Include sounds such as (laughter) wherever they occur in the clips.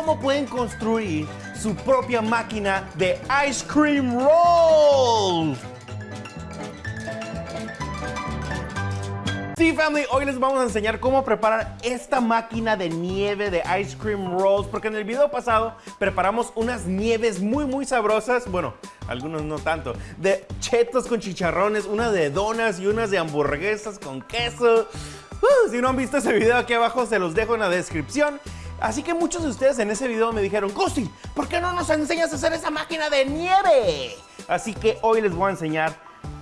cómo pueden construir su propia máquina de ice cream roll. Sí, family, hoy les vamos a enseñar cómo preparar esta máquina de nieve de ice cream rolls, porque en el video pasado preparamos unas nieves muy, muy sabrosas, bueno, algunos no tanto, de chetos con chicharrones, una de donas y unas de hamburguesas con queso. Uh, si no han visto ese video aquí abajo, se los dejo en la descripción. Así que muchos de ustedes en ese video me dijeron, Cosi, ¿por qué no nos enseñas a hacer esa máquina de nieve? Así que hoy les voy a enseñar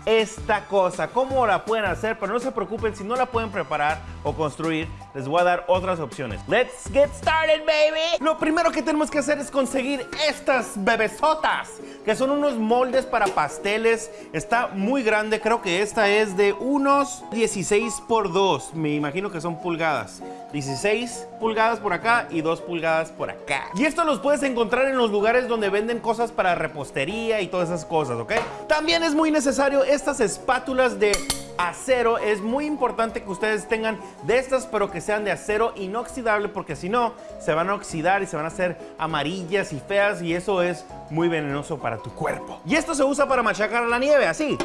esta cosa, cómo la pueden hacer, pero no se preocupen si no la pueden preparar o construir, les voy a dar otras opciones. Let's get started, baby. Lo primero que tenemos que hacer es conseguir estas bebesotas, que son unos moldes para pasteles. Está muy grande, creo que esta es de unos 16 por 2, me imagino que son pulgadas. 16 pulgadas por acá y 2 pulgadas por acá. Y esto los puedes encontrar en los lugares donde venden cosas para repostería y todas esas cosas, ¿ok? También es muy necesario estas espátulas de acero. Es muy importante que ustedes tengan de estas, pero que sean de acero inoxidable, porque si no, se van a oxidar y se van a hacer amarillas y feas y eso es muy venenoso para tu cuerpo. Y esto se usa para machacar la nieve, así.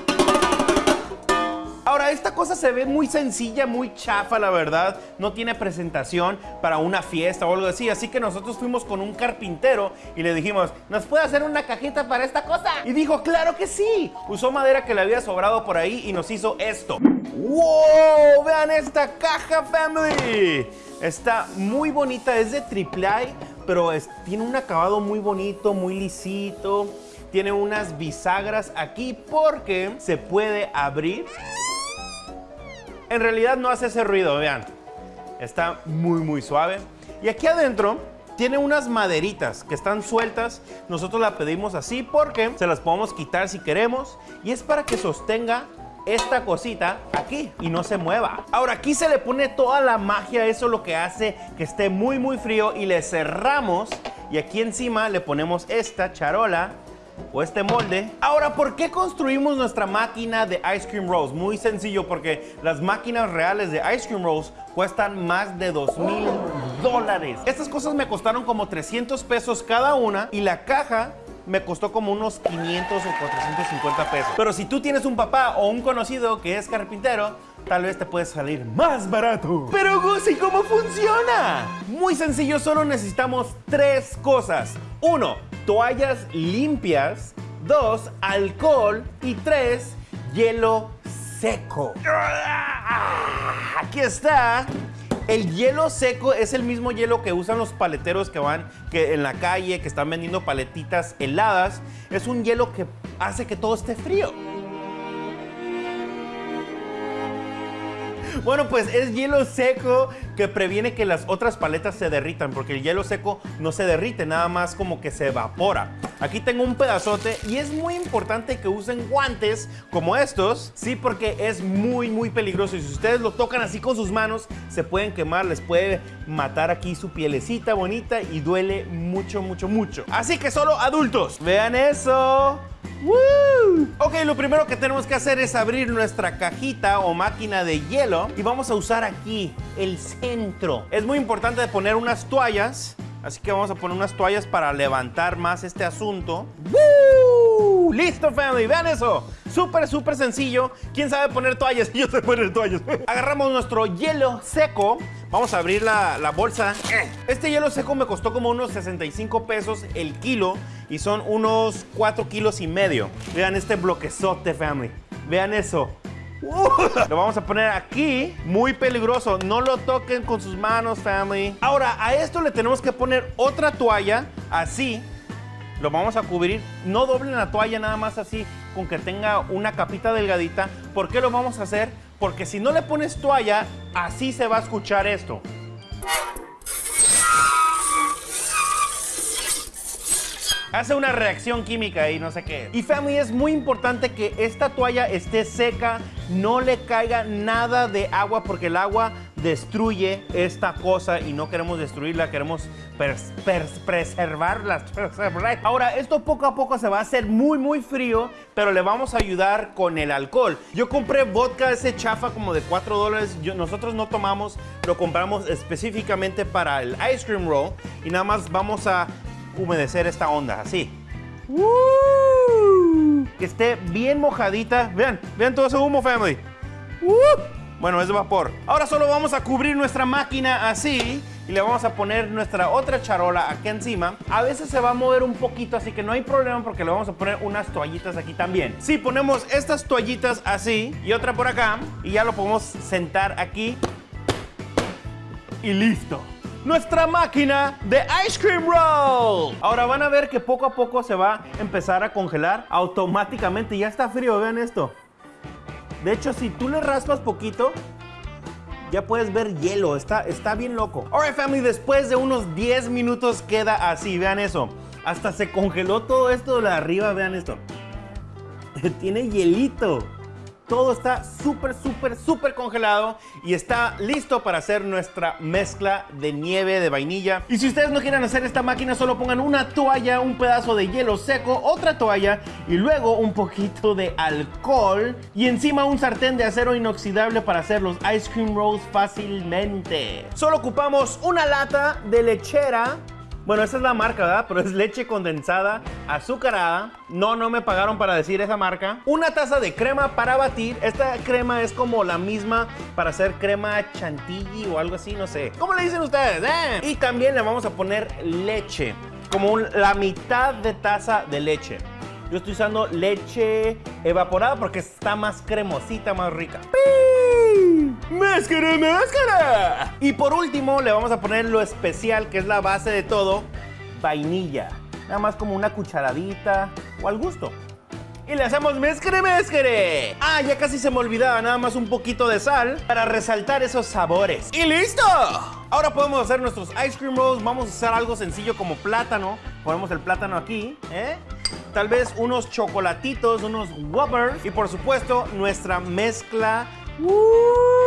Ahora, esta cosa se ve muy sencilla, muy chafa, la verdad. No tiene presentación para una fiesta o algo así. Así que nosotros fuimos con un carpintero y le dijimos, ¿nos puede hacer una cajita para esta cosa? Y dijo, claro que sí. Usó madera que le había sobrado por ahí y nos hizo esto. ¡Wow! Vean esta caja, family. Está muy bonita, es de triple A, pero tiene un acabado muy bonito, muy lisito. Tiene unas bisagras aquí porque se puede abrir en realidad no hace ese ruido, vean. Está muy, muy suave. Y aquí adentro tiene unas maderitas que están sueltas. Nosotros la pedimos así porque se las podemos quitar si queremos. Y es para que sostenga esta cosita aquí y no se mueva. Ahora aquí se le pone toda la magia, eso es lo que hace que esté muy muy frío y le cerramos y aquí encima le ponemos esta charola o este molde. Ahora, ¿por qué construimos nuestra máquina de Ice Cream Rolls? Muy sencillo, porque las máquinas reales de Ice Cream Rolls cuestan más de 2 mil dólares. Estas cosas me costaron como 300 pesos cada una y la caja me costó como unos 500 o 450 pesos. Pero si tú tienes un papá o un conocido que es carpintero, tal vez te puede salir más barato. Pero Gusi, ¿cómo funciona? Muy sencillo, solo necesitamos tres cosas. Uno, toallas limpias. Dos, alcohol. Y tres, hielo seco. Aquí está. El hielo seco es el mismo hielo que usan los paleteros que van que en la calle, que están vendiendo paletitas heladas. Es un hielo que hace que todo esté frío. Bueno, pues es hielo seco que previene que las otras paletas se derritan, porque el hielo seco no se derrite, nada más como que se evapora. Aquí tengo un pedazote y es muy importante que usen guantes como estos, sí, porque es muy, muy peligroso. Y si ustedes lo tocan así con sus manos, se pueden quemar, les puede matar aquí su pielecita bonita y duele mucho, mucho, mucho. Así que solo adultos, vean eso. Ok, lo primero que tenemos que hacer es abrir nuestra cajita o máquina de hielo y vamos a usar aquí el centro. Es muy importante poner unas toallas, así que vamos a poner unas toallas para levantar más este asunto. ¡Listo, family! ¡Vean eso! Súper, súper sencillo. ¿Quién sabe poner toallas? (laughs) Yo sé poner toallas. Agarramos nuestro hielo seco. Vamos a abrir la, la, bolsa. Este hielo seco me costó como unos 65 pesos el kilo y son unos 4 kilos y medio. Vean este bloquezote, family. Vean eso. Lo vamos a poner aquí, muy peligroso. No lo toquen con sus manos, family. Ahora, a esto le tenemos que poner otra toalla, así, lo vamos a cubrir. No doblen la toalla nada más así, con que tenga una capita delgadita. ¿Por qué lo vamos a hacer? Porque si no le pones toalla, así se va a escuchar esto. Hace una reacción química y no sé qué. Y family, es muy importante que esta toalla esté seca, no le caiga nada de agua porque el agua destruye esta cosa y no queremos destruirla, queremos pers- pers- preservarla. (laughs) preservar. Ahora, esto poco a poco se va a hacer muy, muy frío, pero le vamos a ayudar con el alcohol. Yo compré vodka ese chafa como de 4 dólares. Nosotros no tomamos, lo compramos específicamente para el ice cream roll y nada más vamos a humedecer esta onda, así. Que esté bien mojadita. Vean, vean todo ese humo, family. ¡Uh! Bueno, es de vapor. Ahora solo vamos a cubrir nuestra máquina así y le vamos a poner nuestra otra charola aquí encima. A veces se va a mover un poquito, así que no hay problema porque le vamos a poner unas toallitas aquí también. Si ponemos estas toallitas así y otra por acá y ya lo podemos sentar aquí y listo. Nuestra máquina de ice cream roll. Ahora van a ver que poco a poco se va a empezar a congelar automáticamente. Ya está frío, vean esto. De hecho, si tú le raspas poquito, ya puedes ver hielo. Está, está bien loco. Alright, family, después de unos 10 minutos queda así. Vean eso. Hasta se congeló todo esto de arriba. Vean esto. (laughs) Tiene hielito. Todo está súper, súper, súper congelado y está listo para hacer nuestra mezcla de nieve de vainilla. Y si ustedes no quieren hacer esta máquina, solo pongan una toalla, un pedazo de hielo seco, otra toalla y luego un poquito de alcohol y encima un sartén de acero inoxidable para hacer los ice cream rolls fácilmente. Solo ocupamos una lata de lechera bueno, esa es la marca, ¿verdad? Pero es leche condensada, azucarada. No, no me pagaron para decir esa marca. Una taza de crema para batir. Esta crema es como la misma para hacer crema chantilly o algo así, no sé. ¿Cómo le dicen ustedes? eh? Y también le vamos a poner leche. Como la mitad de taza de leche. Yo estoy usando leche evaporada porque está más cremosita, más rica. ¡Máscara, máscara! Y por último le vamos a poner lo especial, que es la base de todo, vainilla. Nada más como una cucharadita o al gusto. Y le hacemos mezcre, mezcre. Ah, ya casi se me olvidaba, nada más un poquito de sal para resaltar esos sabores. ¡Y listo! Ahora podemos hacer nuestros ice cream rolls. Vamos a hacer algo sencillo como plátano. Ponemos el plátano aquí, ¿eh? Tal vez unos chocolatitos, unos whoppers. Y por supuesto, nuestra mezcla. ¡Uh!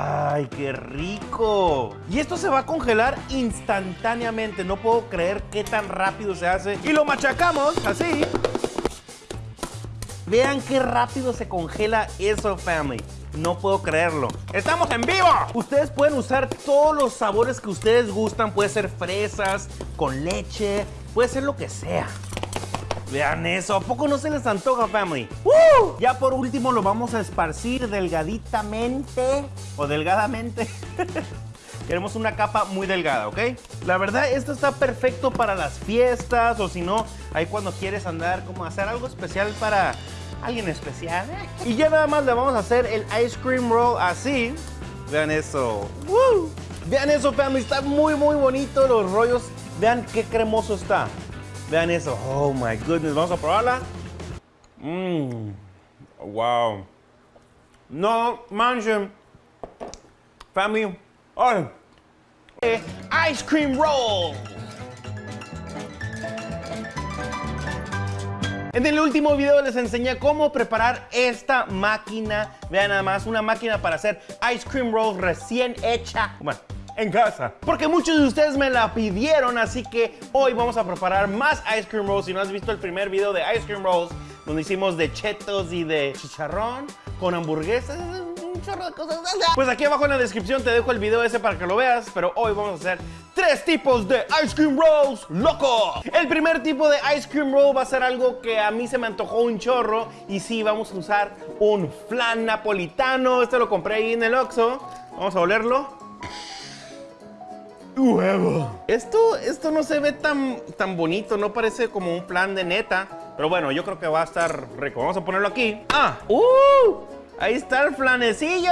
¡Ay, qué rico! Y esto se va a congelar instantáneamente. No puedo creer qué tan rápido se hace. Y lo machacamos así. Vean qué rápido se congela eso, family. No puedo creerlo. ¡Estamos en vivo! Ustedes pueden usar todos los sabores que ustedes gustan. Puede ser fresas, con leche, puede ser lo que sea. Vean eso, ¿a poco no se les antoja, family? Ya por último lo vamos a esparcir delgaditamente o delgadamente. (laughs) Queremos una capa muy delgada, ¿ok? La verdad, esto está perfecto para las fiestas o si no, ahí cuando quieres andar como hacer algo especial para alguien especial. Y ya nada más le vamos a hacer el ice cream roll así. Vean eso. ¡Woo! Vean eso, family, está muy, muy bonito los rollos. Vean qué cremoso está. Vean eso. Oh my goodness. Vamos a probarla. Mmm. Wow. No manchen. Family. Eh, Ice cream roll. En el último video les enseñé cómo preparar esta máquina. Vean nada más, una máquina para hacer ice cream rolls recién hecha. Bueno, en casa. Porque muchos de ustedes me la pidieron, así que hoy vamos a preparar más ice cream rolls. Si no has visto el primer video de ice cream rolls, donde hicimos de chetos y de chicharrón con hamburguesas, un chorro de cosas. Pues aquí abajo en la descripción te dejo el video ese para que lo veas, pero hoy vamos a hacer tres tipos de ice cream rolls loco. El primer tipo de ice cream roll va a ser algo que a mí se me antojó un chorro y sí, vamos a usar un flan napolitano. Este lo compré ahí en el Oxxo. Vamos a olerlo. Huevo. Esto, esto no se ve tan, tan bonito, no parece como un plan de neta. Pero bueno, yo creo que va a estar rico. Vamos a ponerlo aquí. ¡Ah! ¡Uh! Ahí está el flanecillo.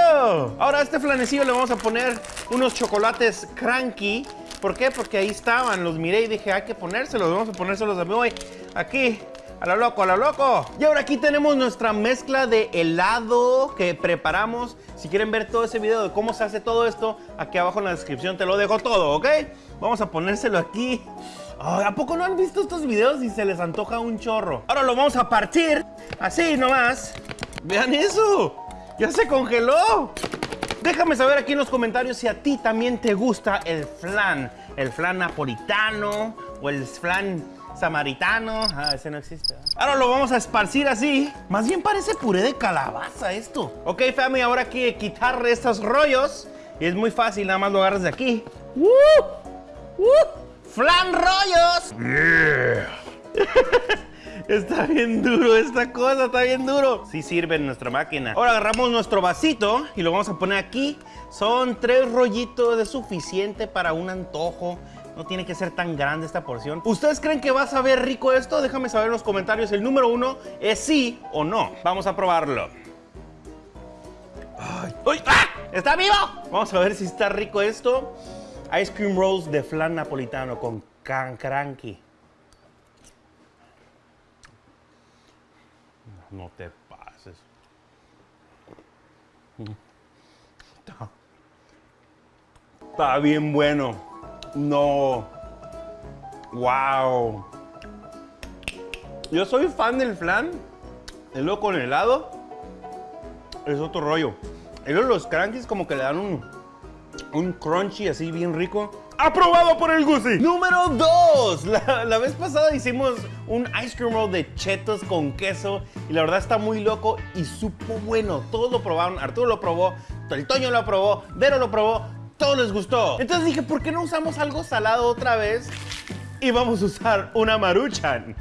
Ahora a este flanecillo le vamos a poner unos chocolates cranky. ¿Por qué? Porque ahí estaban, los miré y dije, hay que ponérselos. Vamos a ponérselos a mí hoy. Aquí. A lo loco, a lo loco. Y ahora aquí tenemos nuestra mezcla de helado que preparamos. Si quieren ver todo ese video de cómo se hace todo esto, aquí abajo en la descripción te lo dejo todo, ¿ok? Vamos a ponérselo aquí. ¿A poco no han visto estos videos y se les antoja un chorro? Ahora lo vamos a partir, así nomás. Vean eso, ya se congeló. Déjame saber aquí en los comentarios si a ti también te gusta el flan. El flan napolitano o el flan samaritano. Ah, ese no existe. ¿eh? Ahora lo vamos a esparcir así. Más bien parece puré de calabaza esto. Ok, family, ahora hay que quitar estos rollos. Y es muy fácil, nada más lo agarras de aquí. ¡Woo! ¡Woo! ¡Flan rollos! (laughs) Está bien duro esta cosa, está bien duro. Sí sirve en nuestra máquina. Ahora agarramos nuestro vasito y lo vamos a poner aquí. Son tres rollitos, es suficiente para un antojo. No tiene que ser tan grande esta porción. ¿Ustedes creen que va a saber rico esto? Déjame saber en los comentarios. El número uno es sí o no. Vamos a probarlo. ¡Uy! ¡Ah! ¿Está vivo? Vamos a ver si está rico esto. Ice cream rolls de flan napolitano con cancranqui. No te pases. Está, está bien bueno. No. Wow. Yo soy fan del flan. El luego con helado es otro rollo. Y los crankies como que le dan un, un crunchy así bien rico. ¡Aprobado por el Gusi! Número 2. La, la, vez pasada hicimos un ice cream roll de chetos con queso y la verdad está muy loco y supo bueno. Todos lo probaron. Arturo lo probó, el Toño lo probó, Vero lo probó. Todos les gustó. Entonces dije, ¿por qué no usamos algo salado otra vez? Y vamos a usar una maruchan.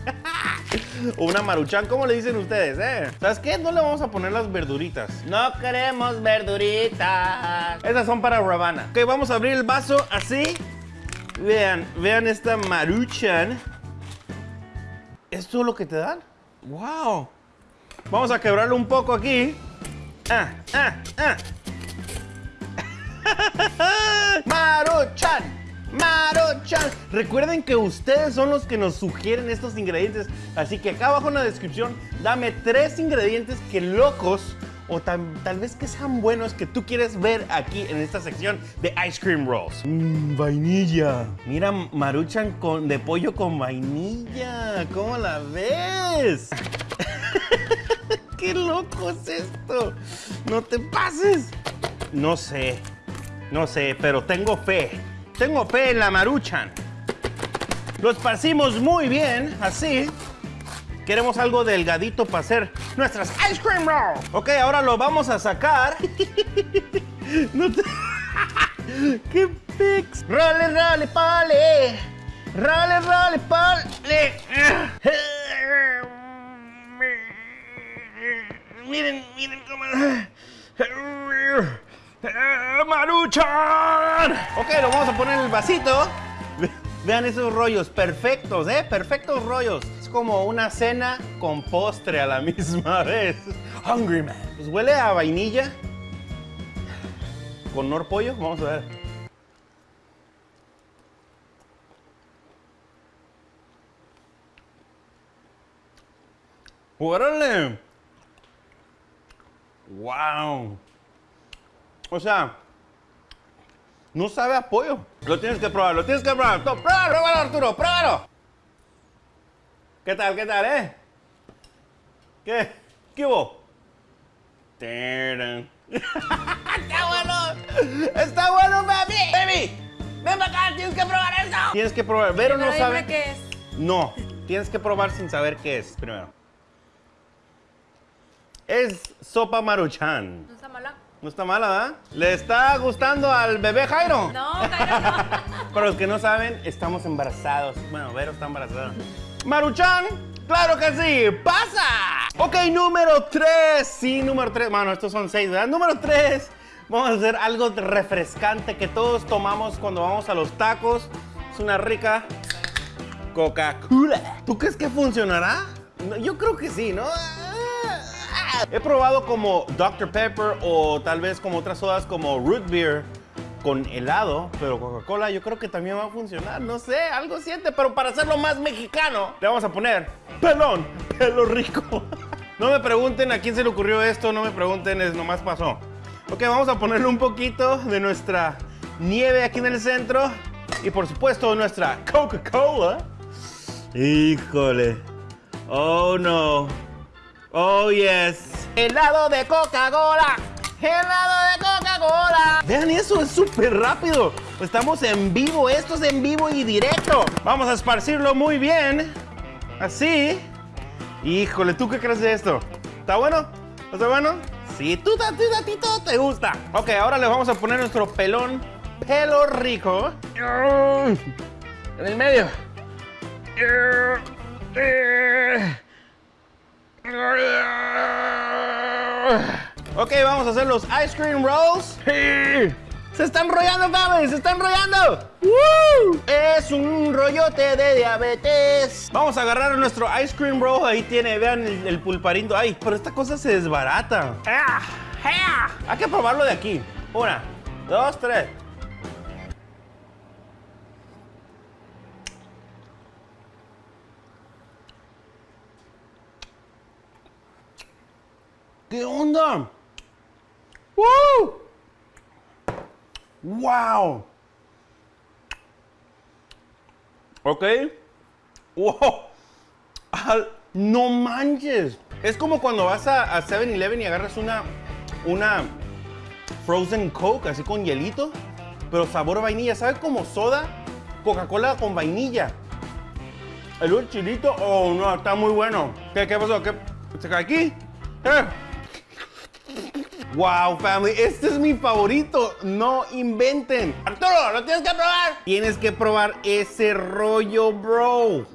(laughs) una maruchan, ¿cómo le dicen ustedes, eh? ¿Sabes qué? No le vamos a poner las verduritas. No queremos verduritas. Estas son para Ravana. Ok, vamos a abrir el vaso así. Vean, vean esta maruchan. ¿Esto es lo que te dan? ¡Wow! Vamos a quebrarlo un poco aquí. Ah, ah, ah. (laughs) Maruchan. Maruchan. Recuerden que ustedes son los que nos sugieren estos ingredientes. Así que acá abajo en la descripción, dame tres ingredientes que locos o tal, tal vez que sean buenos que tú quieres ver aquí en esta sección de Ice Cream Rolls. Mmm, vainilla. Mira, Maruchan con, de pollo con vainilla. ¿Cómo la ves? (laughs) ¡Qué loco es esto! ¡No te pases! No sé, no sé, pero tengo fe. Tengo fe en la Maruchan. Lo esparcimos muy bien, así. Queremos algo delgadito para hacer nuestras ice cream rolls. Ok, ahora lo vamos a sacar. (laughs) no te... (laughs) ¡Qué pix! ¡Role, role, pole! ¡Role, role, pole! (laughs) Miren, miren cómo... Ok, lo vamos a poner en el vasito. Vean esos rollos, perfectos, ¿eh? Perfectos rollos. Es como una cena con postre a la (laughs) misma vez. Hungry man. Pues huele a vainilla. Con nor pollo, vamos a ver. ¡Órale! ¡Wow! O sea, no sabe a pollo. Lo tienes que probar, lo tienes que probar. Pruébalo, pruébalo, Arturo, pruébalo. ¿Qué tal, qué tal, eh? ¿Qué? ¿Qué hubo? (laughs) ¡Está bueno! ¡Está bueno, baby! ¡Baby! ¡Ven para acá! ¡Tienes que probar eso! Tienes que probar. Vero no sabe. qué es. No, tienes que probar sin saber qué es primero. Es sopa maruchan. ¿No está mala? ¿verdad? ¿Le está gustando al bebé Jairo? No, Jairo, no. (laughs) Para los que no saben, estamos embarazados. Bueno, Vero está embarazada. Maruchan, claro que sí, pasa. Ok, número 3. Sí, número 3. Bueno, estos son 6, ¿verdad? Número 3. Vamos a hacer algo refrescante que todos tomamos cuando vamos a los tacos. Es una rica Coca-Cola. ¿Tú crees que funcionará? Yo creo que sí, ¿no? He probado como Dr. Pepper o tal vez como otras sodas como Root Beer con helado, pero Coca-Cola yo creo que también va a funcionar. No sé, algo siente, pero para hacerlo más mexicano, le vamos a poner pelón, pelo rico. (laughs) No me pregunten a quién se le ocurrió esto, no me pregunten, es nomás pasó. Ok, vamos a ponerle un poquito de nuestra nieve aquí en el centro y por supuesto nuestra Coca-Cola. Híjole. Oh no. Oh yes. Helado de Coca-Cola. Helado de Coca-Cola. Vean eso, es súper rápido. Estamos en vivo, esto es en vivo y directo. Vamos a esparcirlo muy bien. Así. Híjole, ¿tú qué crees de esto? ¿Está bueno? ¿Está bueno? Sí, tú, tú, a ti todo te gusta. Ok, ahora le vamos a poner nuestro pelón, pelo rico. En el medio. Ok, vamos a hacer los ice cream rolls. ¡Se están enrollando, Fabi! ¡Se están enrollando! Es un rollote de diabetes. Vamos a agarrar nuestro ice cream roll. Ahí tiene, vean el, pulparindo. ¡Ay! Pero esta cosa se desbarata. Hay que probarlo de aquí. Una, dos, tres. ¿Qué onda? ¡Woo! ¡Wow! ¿Ok? ¡Wow! ¡No manches! Es como cuando vas a, 7-Eleven y agarras una, una Frozen Coke, así con hielito, pero sabor vainilla. ¿Sabe como soda? Coca-Cola con vainilla. El chilito, oh no, está muy bueno. ¿Qué, qué pasó? ¿Qué? ¿Se cae aquí? ¿Eh? Wow, family, este es mi favorito. No inventen. Arturo, lo tienes que probar. Tienes que probar ese rollo, bro.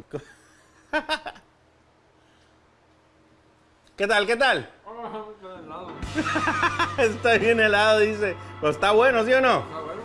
(laughs) ¿Qué tal? ¿Qué tal? (laughs) está bien helado, dice. Pero está bueno, ¿sí o no? Está bueno.